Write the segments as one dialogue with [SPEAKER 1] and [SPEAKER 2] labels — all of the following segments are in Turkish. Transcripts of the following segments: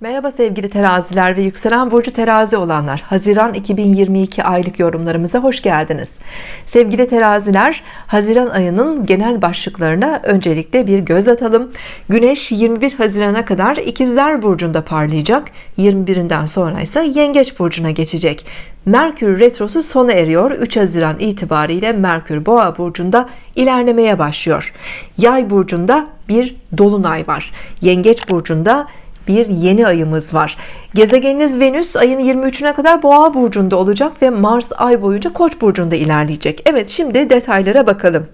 [SPEAKER 1] Merhaba sevgili teraziler ve yükselen burcu terazi olanlar. Haziran 2022 aylık yorumlarımıza hoş geldiniz. Sevgili teraziler Haziran ayının genel başlıklarına öncelikle bir göz atalım. Güneş 21 Haziran'a kadar ikizler burcunda parlayacak. 21'inden sonra ise yengeç burcuna geçecek. Merkür retrosu sona eriyor. 3 Haziran itibariyle Merkür boğa burcunda ilerlemeye başlıyor. Yay burcunda bir dolunay var. Yengeç burcunda bir yeni ayımız var. Gezegeniniz Venüs ayın 23'üne kadar boğa burcunda olacak ve Mars ay boyunca koç burcunda ilerleyecek. Evet şimdi detaylara bakalım.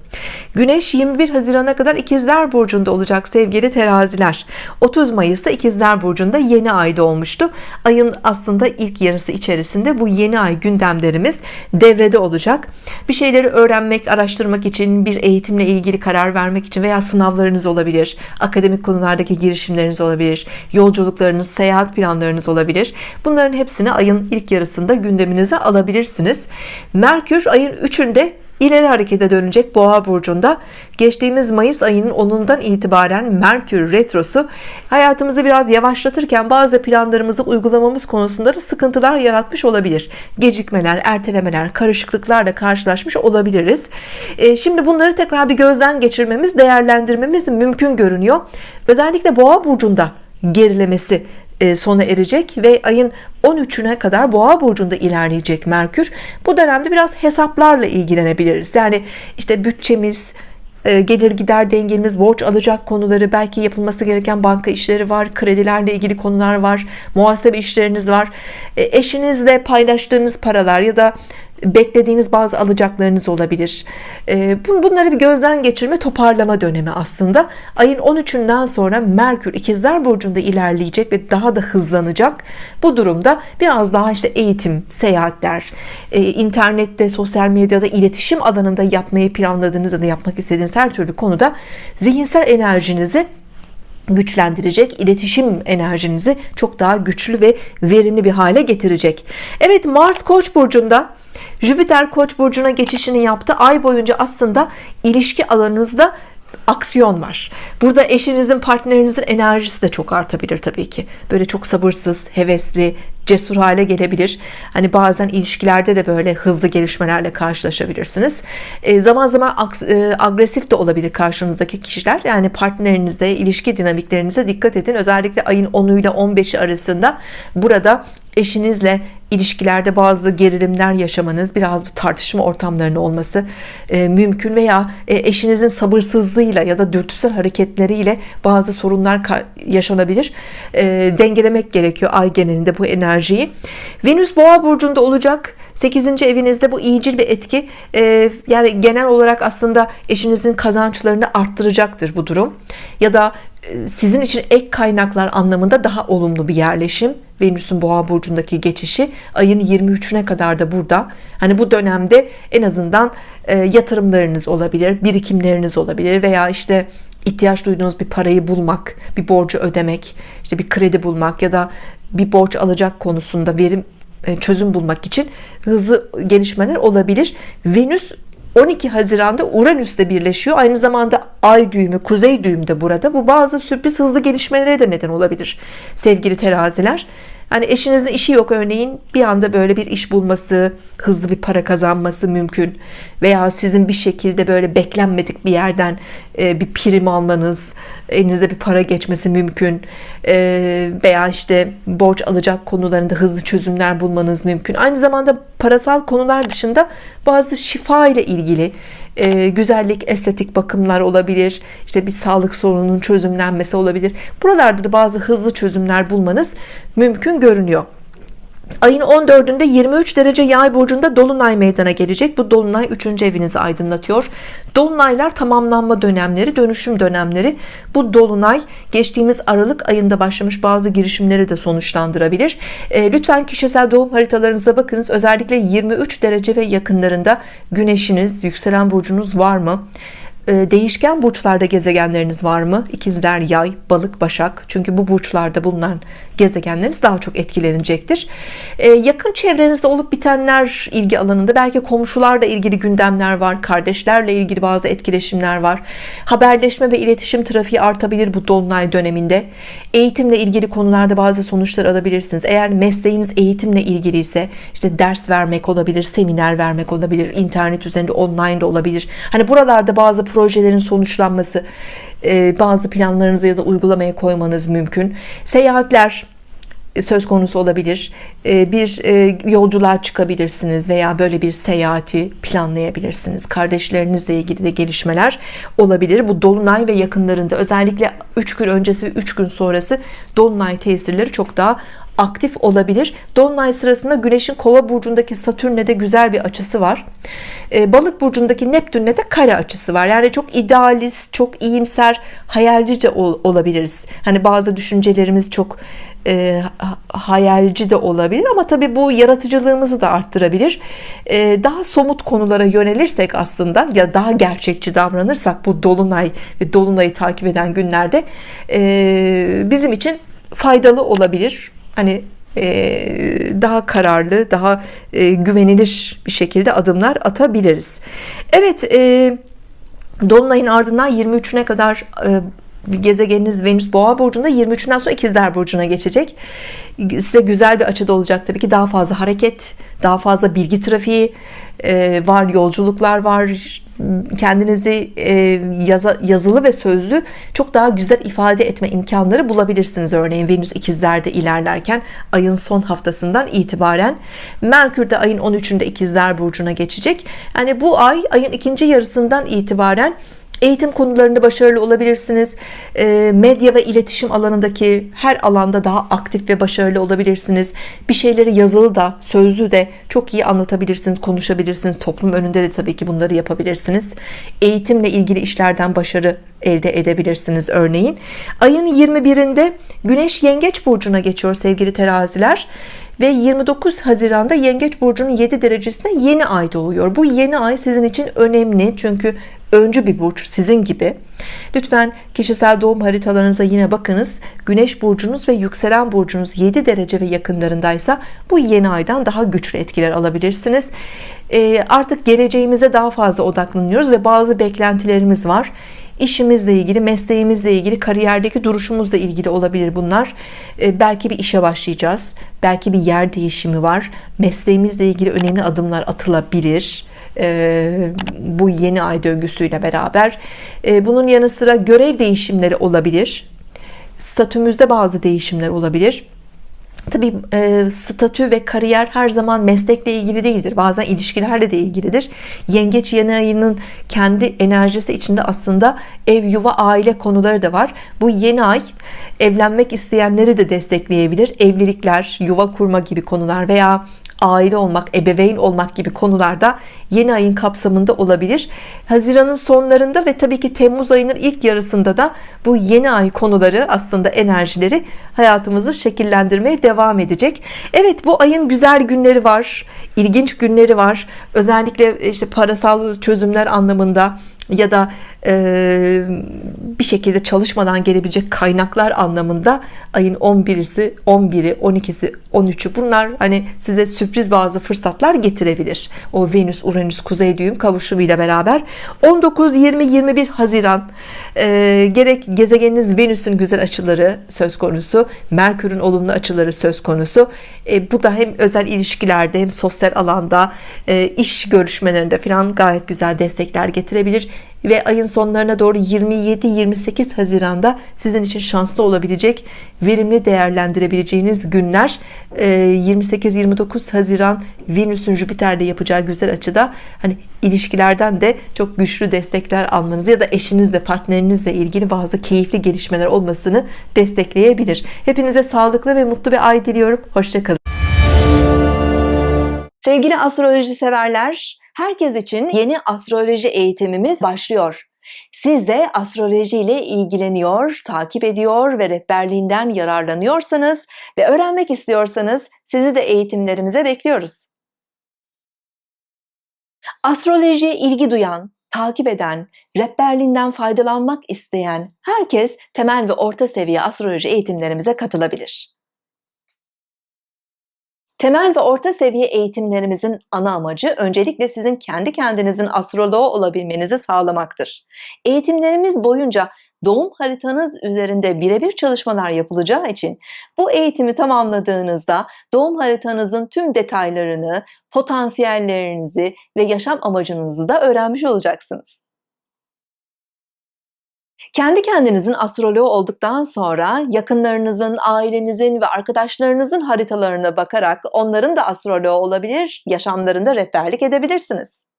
[SPEAKER 1] Güneş 21 Haziran'a kadar ikizler burcunda olacak sevgili teraziler. 30 Mayıs'ta ikizler burcunda yeni ayda olmuştu ayın aslında ilk yarısı içerisinde bu yeni ay gündemlerimiz devrede olacak. Bir şeyleri öğrenmek araştırmak için bir eğitimle ilgili karar vermek için veya sınavlarınız olabilir akademik konulardaki girişimleriniz olabilir yolculuklarınız seyahat planlarınız olabilir. Bunların hepsini ayın ilk yarısında gündeminize alabilirsiniz. Merkür ayın 3'ünde ileri harekete dönecek boğa burcunda. Geçtiğimiz Mayıs ayının 10'undan itibaren Merkür retrosu hayatımızı biraz yavaşlatırken bazı planlarımızı uygulamamız konusunda da sıkıntılar yaratmış olabilir. Gecikmeler ertelemeler karışıklıklarla karşılaşmış olabiliriz. E, şimdi bunları tekrar bir gözden geçirmemiz değerlendirmemiz mümkün görünüyor. Özellikle boğa burcunda gerilemesi e, sona erecek ve ayın 13'üne kadar boğa burcunda ilerleyecek Merkür. Bu dönemde biraz hesaplarla ilgilenebiliriz. Yani işte bütçemiz e, gelir gider dengemiz borç alacak konuları belki yapılması gereken banka işleri var kredilerle ilgili konular var muhasebe işleriniz var. E, eşinizle paylaştığınız paralar ya da beklediğiniz bazı alacaklarınız olabilir. Ee, bunları bir gözden geçirme toparlama dönemi aslında. Ayın 13'ünden sonra Merkür ikizler burcunda ilerleyecek ve daha da hızlanacak. Bu durumda biraz daha işte eğitim seyahatler e, internette sosyal medyada iletişim alanında yapmayı planladığınız ya da yapmak istediğiniz her türlü konuda zihinsel enerjinizi güçlendirecek iletişim enerjinizi çok daha güçlü ve verimli bir hale getirecek. Evet Mars Koç burcunda Jüpiter Koç burcuna geçişini yaptı. Ay boyunca aslında ilişki alanınızda aksiyon var. Burada eşinizin partnerinizin enerjisi de çok artabilir Tabii ki. Böyle çok sabırsız hevesli cesur hale gelebilir. Hani bazen ilişkilerde de böyle hızlı gelişmelerle karşılaşabilirsiniz. E, zaman zaman e, agresif de olabilir karşınızdaki kişiler. Yani partnerinizde ilişki dinamiklerinize dikkat edin. Özellikle ayın 10'u ile 15'i arasında burada eşinizle ilişkilerde bazı gerilimler yaşamanız biraz bir tartışma ortamlarının olması e, mümkün veya e, eşinizin sabırsızlığıyla ya da dürtüsel hareketleriyle bazı sorunlar yaşanabilir. E, dengelemek gerekiyor ay genelinde bu enerjiyi. Venüs boğa burcunda olacak 8. evinizde bu iyicil bir etki e, yani genel olarak aslında eşinizin kazançlarını arttıracaktır bu durum ya da e, sizin için ek kaynaklar anlamında daha olumlu bir yerleşim Venüs'ün boğa burcundaki geçişi ayın 23'üne kadar da burada hani bu dönemde en azından e, yatırımlarınız olabilir birikimleriniz olabilir veya işte ihtiyaç duyduğunuz bir parayı bulmak bir borcu ödemek işte bir kredi bulmak ya da bir borç alacak konusunda verim çözüm bulmak için hızlı gelişmeler olabilir. Venüs 12 Haziran'da Uranüs'te birleşiyor. Aynı zamanda ay düğümü kuzey düğümü de burada. Bu bazı sürpriz hızlı gelişmelere de neden olabilir sevgili teraziler Hani eşinizin işi yok örneğin bir anda böyle bir iş bulması, hızlı bir para kazanması mümkün veya sizin bir şekilde böyle beklenmedik bir yerden e, bir prim almanız, elinize bir para geçmesi mümkün e, veya işte borç alacak konularında hızlı çözümler bulmanız mümkün. Aynı zamanda parasal konular dışında bazı şifa ile ilgili e, güzellik estetik bakımlar olabilir. İşte bir sağlık sorununun çözümlenmesi olabilir. Buralarda da bazı hızlı çözümler bulmanız mümkün görünüyor Ayın 14'ünde 23 derece yay burcunda Dolunay meydana gelecek. Bu Dolunay 3. evinizi aydınlatıyor. Dolunaylar tamamlanma dönemleri, dönüşüm dönemleri. Bu Dolunay geçtiğimiz Aralık ayında başlamış bazı girişimleri de sonuçlandırabilir. E, lütfen kişisel doğum haritalarınıza bakınız. Özellikle 23 derece ve yakınlarında güneşiniz, yükselen burcunuz var mı? E, değişken burçlarda gezegenleriniz var mı? İkizler yay balık başak. Çünkü bu burçlarda bulunan gezegenleriniz daha çok etkilenecektir. E, yakın çevrenizde olup bitenler ilgi alanında belki komşularla ilgili gündemler var kardeşlerle ilgili bazı etkileşimler var. Haberleşme ve iletişim trafiği artabilir bu dolunay döneminde. Eğitimle ilgili konularda bazı sonuçlar alabilirsiniz. Eğer mesleğiniz eğitimle ilgili ise işte ders vermek olabilir seminer vermek olabilir internet üzerinde online de olabilir. Hani buralarda bazı projelerin sonuçlanması e, bazı planlarınızı ya da uygulamaya koymanız mümkün. Seyahatler söz konusu olabilir. E, bir e, yolculuğa çıkabilirsiniz veya böyle bir seyahati planlayabilirsiniz. Kardeşlerinizle ilgili de gelişmeler olabilir. Bu dolunay ve yakınlarında özellikle 3 gün öncesi ve 3 gün sonrası dolunay tesirleri çok daha aktif olabilir. Dolunay sırasında Güneş'in kova burcundaki Satürn'e de güzel bir açısı var. E, balık burcundaki Neptün'le de kare açısı var. Yani çok idealist çok iyimser hayalcice ol, olabiliriz. Hani bazı düşüncelerimiz çok e, hayalci de olabilir ama tabii bu yaratıcılığımızı da arttırabilir. E, daha somut konulara yönelirsek aslında ya daha gerçekçi davranırsak bu Dolunay ve Dolunay'ı takip eden günlerde e, bizim için faydalı olabilir. Hani e, daha kararlı daha e, güvenilir bir şekilde adımlar atabiliriz. Evet e, Dolunay'ın ardından 23'üne kadar gezegeniniz Venüs Boğa burcunda 23'ünden sonra ikizler burcuna geçecek. Size güzel bir açıda olacak tabii ki. Daha fazla hareket daha fazla bilgi trafiği var yolculuklar var kendinizi e, yazılı ve sözlü çok daha güzel ifade etme imkanları bulabilirsiniz. Örneğin Venüs ikizlerde ilerlerken ayın son haftasından itibaren. Merkür de ayın 13'ünde ikizler burcuna geçecek. Yani bu ay ayın ikinci yarısından itibaren eğitim konularında başarılı olabilirsiniz. E, medya ve iletişim alanındaki her alanda daha aktif ve başarılı olabilirsiniz. Bir şeyleri yazılı da sözlü de çok iyi anlatabilirsiniz konuşabilirsiniz. Toplum önünde de tabii ki bunları yapabilirsiniz. Eğitimle ilgili işlerden başarı elde edebilirsiniz örneğin. Ayın 21'inde Güneş Yengeç Burcu'na geçiyor sevgili teraziler. Ve 29 Haziran'da Yengeç Burcu'nun 7 derecesinde yeni ay doğuyor. Bu yeni ay sizin için önemli çünkü öncü bir burç sizin gibi. Lütfen kişisel doğum haritalarınıza yine bakınız. Güneş burcunuz ve yükselen burcunuz 7 derece ve yakınlarındaysa bu yeni aydan daha güçlü etkiler alabilirsiniz. Ee, artık geleceğimize daha fazla odaklanıyoruz ve bazı beklentilerimiz var. İşimizle ilgili mesleğimizle ilgili kariyerdeki duruşumuzla ilgili olabilir bunlar. Ee, belki bir işe başlayacağız belki bir yer değişimi var. Mesleğimizle ilgili önemli adımlar atılabilir. e, bu yeni ay döngüsüyle beraber e, bunun yanı sıra görev değişimleri olabilir statümüzde bazı değişimler olabilir Tabi e, statü ve kariyer her zaman meslekle ilgili değildir. Bazen ilişkilerle de ilgilidir. Yengeç yeni ayının kendi enerjisi içinde aslında ev, yuva, aile konuları da var. Bu yeni ay evlenmek isteyenleri de destekleyebilir. Evlilikler, yuva kurma gibi konular veya aile olmak, ebeveyn olmak gibi konularda yeni ayın kapsamında olabilir. Haziran'ın sonlarında ve tabii ki Temmuz ayının ilk yarısında da bu yeni ay konuları aslında enerjileri hayatımızı şekillendirmeye devam edecek. Evet bu ayın güzel günleri var, ilginç günleri var. Özellikle işte parasal çözümler anlamında ya da bir şekilde çalışmadan gelebilecek kaynaklar anlamında ayın 11'si 11'i 12'si 13'ü bunlar hani size sürpriz bazı fırsatlar getirebilir. O Venüs Uranüs kuzey düğüm kavuşumuyla beraber 19 20 21 Haziran e, gerek gezegeniniz Venüs'ün güzel açıları söz konusu Merkür'ün olumlu açıları söz konusu. E, bu da hem özel ilişkilerde hem sosyal alanda e, iş görüşmelerinde falan gayet güzel destekler getirebilir ve ayın sonlarına doğru 27-28 Haziran'da sizin için şanslı olabilecek verimli değerlendirebileceğiniz günler 28-29 e, Haziran Venüs'ün Jüpiter'le yapacağı güzel açıda hani ilişkilerden de çok güçlü destekler almanız ya da eşinizle partnerinizle ilgili bazı keyifli gelişmeler olmasını destekleyebilir. Hepinize sağlıklı ve mutlu bir ay diliyorum. Hoşçakalın sevgili astroloji severler herkes için yeni astroloji eğitimimiz başlıyor siz de astroloji ile ilgileniyor, takip ediyor ve rehberliğinden yararlanıyorsanız ve öğrenmek istiyorsanız sizi de eğitimlerimize bekliyoruz. Astrolojiye ilgi duyan, takip eden, rehberliğinden faydalanmak isteyen herkes temel ve orta seviye astroloji eğitimlerimize katılabilir. Temel ve orta seviye eğitimlerimizin ana amacı öncelikle sizin kendi kendinizin astroloğu olabilmenizi sağlamaktır. Eğitimlerimiz boyunca doğum haritanız üzerinde birebir çalışmalar yapılacağı için bu eğitimi tamamladığınızda doğum haritanızın tüm detaylarını, potansiyellerinizi ve yaşam amacınızı da öğrenmiş olacaksınız. Kendi kendinizin astroloğu olduktan sonra yakınlarınızın, ailenizin ve arkadaşlarınızın haritalarına bakarak onların da astroloğu olabilir, yaşamlarında rehberlik edebilirsiniz.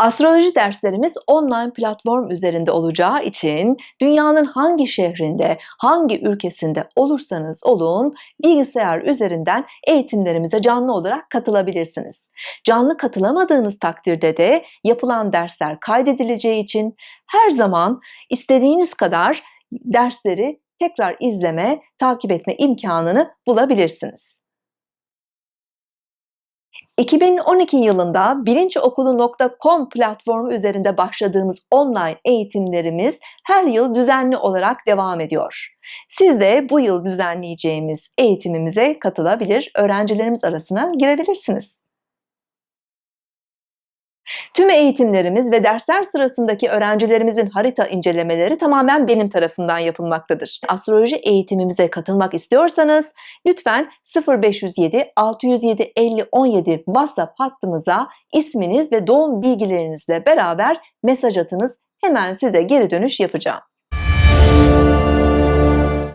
[SPEAKER 1] Astroloji derslerimiz online platform üzerinde olacağı için dünyanın hangi şehrinde, hangi ülkesinde olursanız olun bilgisayar üzerinden eğitimlerimize canlı olarak katılabilirsiniz. Canlı katılamadığınız takdirde de yapılan dersler kaydedileceği için her zaman istediğiniz kadar dersleri tekrar izleme, takip etme imkanını bulabilirsiniz. 2012 yılında bilinçokulu.com platformu üzerinde başladığımız online eğitimlerimiz her yıl düzenli olarak devam ediyor. Siz de bu yıl düzenleyeceğimiz eğitimimize katılabilir, öğrencilerimiz arasına girebilirsiniz. Tüm eğitimlerimiz ve dersler sırasındaki öğrencilerimizin harita incelemeleri tamamen benim tarafından yapılmaktadır. Astroloji eğitimimize katılmak istiyorsanız lütfen 0507 607 50 17 WhatsApp hattımıza isminiz ve doğum bilgilerinizle beraber mesaj atınız. Hemen size geri dönüş yapacağım.